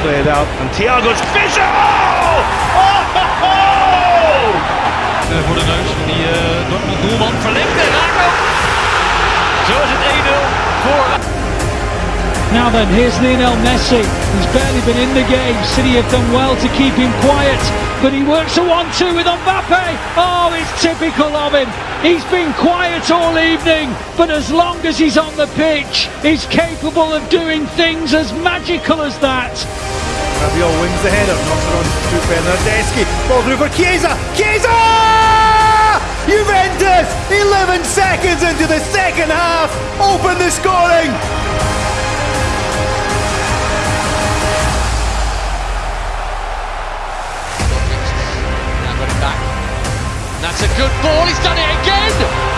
played out, and Thiago's vision! Oh! Oh! oh, oh! Uh, voor de neus van die uh, Dortmund doelman verlengt en raakt ook. Zo is het 1-0 voor. Now then, here's Lionel Messi. He's barely been in the game. City have done well to keep him quiet, but he works a 1-2 with Mbappe. Oh, it's typical of him. He's been quiet all evening, but as long as he's on the pitch, he's capable of doing things as magical as that. Rabiot the header, knocks it on to Bernardeschi. Ball through for Chiesa. Chiesa! Juventus, 11 seconds into the second half, open the scoring. Now got it back. That's a good ball. He's done it again.